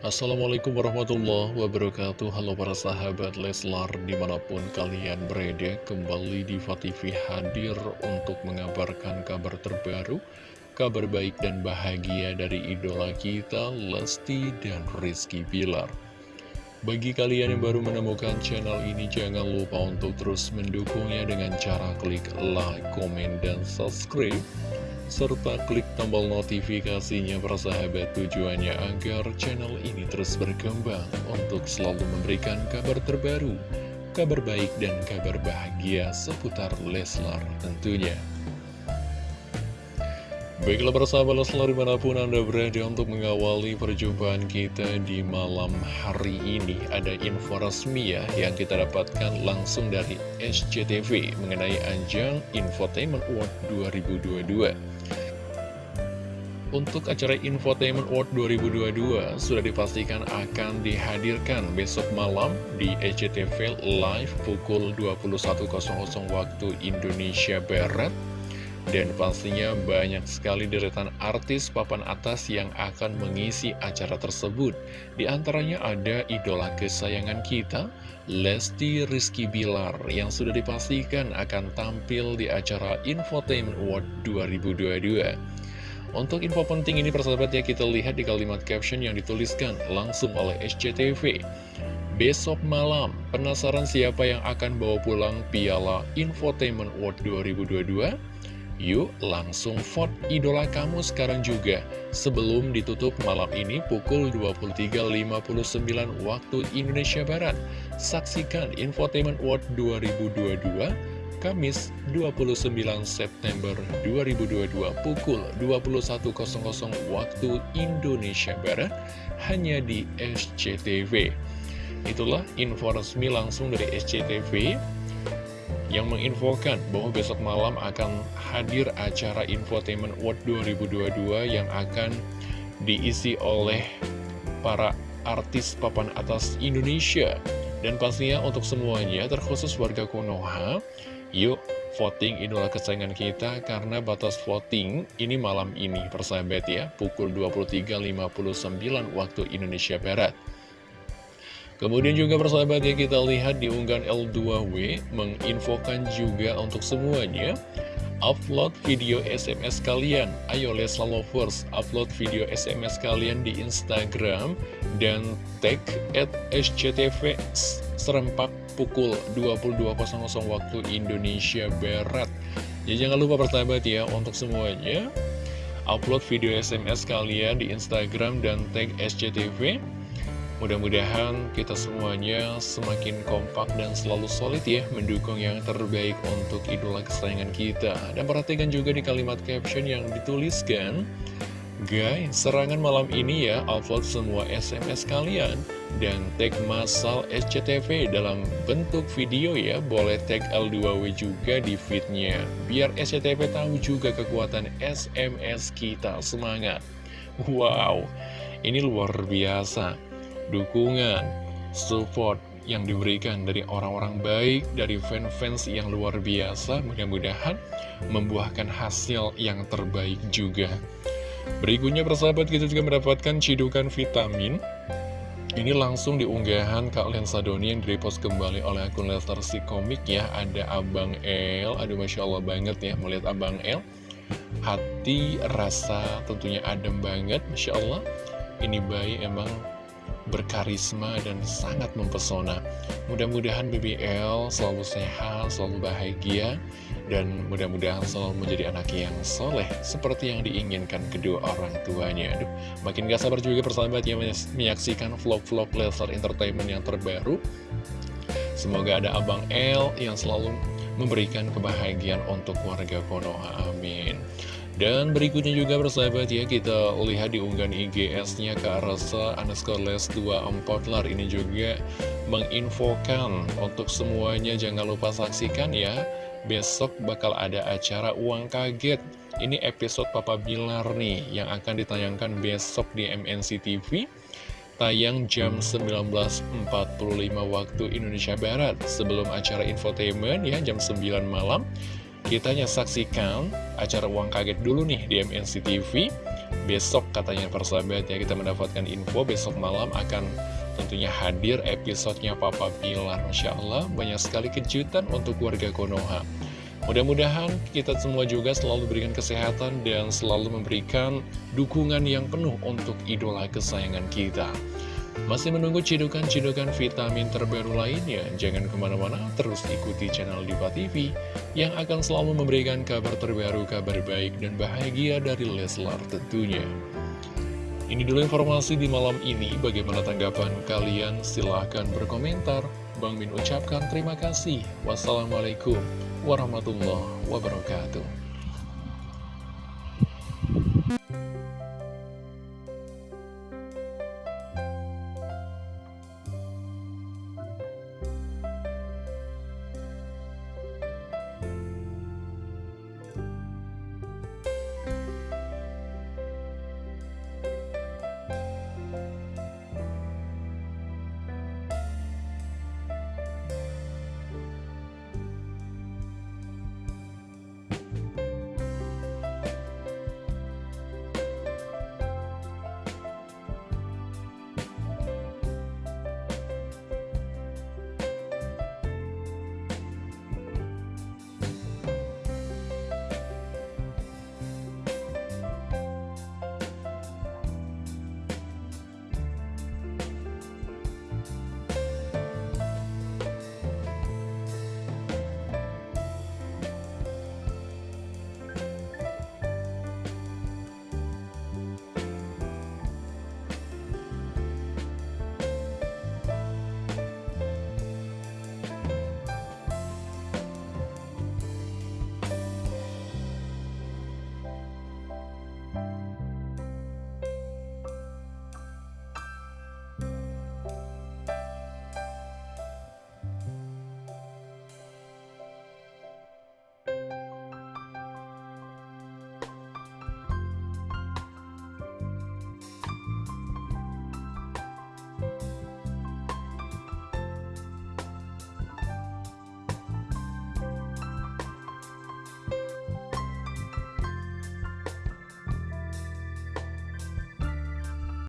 Assalamualaikum warahmatullahi wabarakatuh. Halo para sahabat Leslar Di mana pun kalian berada Kembali di TV hadir Untuk mengabarkan kabar terbaru Kabar baik dan bahagia Dari idola kita Lesti dan Rizky Bilar. Bagi kalian yang baru menemukan channel ini Jangan lupa untuk terus mendukungnya Dengan cara klik like, komen, dan subscribe serta klik tombol notifikasinya persahabat tujuannya agar channel ini terus berkembang untuk selalu memberikan kabar terbaru, kabar baik dan kabar bahagia seputar Leslar tentunya. Baiklah persahabat Leslar di mana pun Anda berada untuk mengawali perjumpaan kita di malam hari ini Ada info resmi ya yang kita dapatkan langsung dari SCTV mengenai ajang Infotainment Award 2022 untuk acara Infotainment Award 2022 sudah dipastikan akan dihadirkan besok malam di SCTV Live pukul 21.00 waktu Indonesia Barat. Dan pastinya banyak sekali deretan artis papan atas yang akan mengisi acara tersebut. Di antaranya ada idola kesayangan kita, Lesti Rizky Bilar, yang sudah dipastikan akan tampil di acara Infotainment Award 2022. Untuk info penting ini persahabat ya kita lihat di kalimat caption yang dituliskan langsung oleh SCTV. Besok malam, penasaran siapa yang akan bawa pulang piala Infotainment World 2022? Yuk langsung vote idola kamu sekarang juga Sebelum ditutup malam ini pukul 23.59 waktu Indonesia Barat Saksikan Infotainment World 2022 Kamis 29 September 2022 pukul 21.00 waktu Indonesia Barat hanya di SCTV. Itulah info resmi langsung dari SCTV yang menginfokan bahwa besok malam akan hadir acara Infotainment World 2022 yang akan diisi oleh para artis papan atas Indonesia. Dan pastinya untuk semuanya, terkhusus warga Konoha, Yuk voting idola kesayangan kita karena batas voting ini malam ini persahabat ya pukul 23.59 waktu Indonesia Barat. Kemudian juga persahabat ya kita lihat di unggahan L2W menginfokan juga untuk semuanya upload video SMS kalian. Ayo Lesla Lovers, upload video SMS kalian di Instagram dan tag at SCTV serempak pukul 22.00 waktu Indonesia Barat. Jadi jangan lupa persahabat ya untuk semuanya upload video SMS kalian di Instagram dan tag SCTV. Mudah-mudahan kita semuanya semakin kompak dan selalu solid ya mendukung yang terbaik untuk idola kesayangan kita. Dan perhatikan juga di kalimat caption yang dituliskan Guys, serangan malam ini ya, upload semua SMS kalian dan tag masal SCTV dalam bentuk video ya, boleh tag L2W juga di feednya. Biar SCTV tahu juga kekuatan SMS kita, semangat. Wow, ini luar biasa. Dukungan, support yang diberikan dari orang-orang baik, dari fans-fans yang luar biasa, mudah-mudahan membuahkan hasil yang terbaik juga. Berikutnya persahabat kita juga mendapatkan cidukan vitamin. Ini langsung diunggahan Kak Lensa Doni yang direpost kembali oleh akun Lestar si komik ya. Ada Abang El, aduh Masya Allah banget ya melihat Abang El. Hati, rasa tentunya adem banget Masya Allah. Ini bayi emang berkarisma dan sangat mempesona Mudah-mudahan BBL selalu sehat, selalu bahagia dan mudah-mudahan selalu menjadi anak yang soleh seperti yang diinginkan kedua orang tuanya. Aduh, makin gak sabar juga persahabat yang menyaksikan vlog-vlog Leslar Entertainment yang terbaru. Semoga ada Abang L yang selalu memberikan kebahagiaan untuk warga Konoha. Amin. Dan berikutnya juga persahabat ya kita lihat di unggahan IGS-nya ke Arasa underscore les 24 lar. Ini juga menginfokan untuk semuanya jangan lupa saksikan ya. Besok bakal ada acara uang kaget. Ini episode Papa Bilar nih yang akan ditayangkan besok di MNC TV tayang jam 19.45 waktu Indonesia Barat. Sebelum acara infotainment ya jam 9 malam kita saksikan acara uang kaget dulu nih di MNC TV Besok katanya persahabat ya kita mendapatkan info besok malam akan tentunya hadir episodenya Papa Bilar Masya Allah banyak sekali kejutan untuk warga Konoha. Mudah-mudahan kita semua juga selalu berikan kesehatan dan selalu memberikan dukungan yang penuh untuk idola kesayangan kita masih menunggu cidukan-cidukan vitamin terbaru lainnya? Jangan ke mana-mana, terus ikuti channel Diva TV yang akan selalu memberikan kabar terbaru, kabar baik dan bahagia dari Leslar tentunya. Ini dulu informasi di malam ini, bagaimana tanggapan kalian? Silahkan berkomentar. Bang Min ucapkan terima kasih. Wassalamualaikum warahmatullahi wabarakatuh.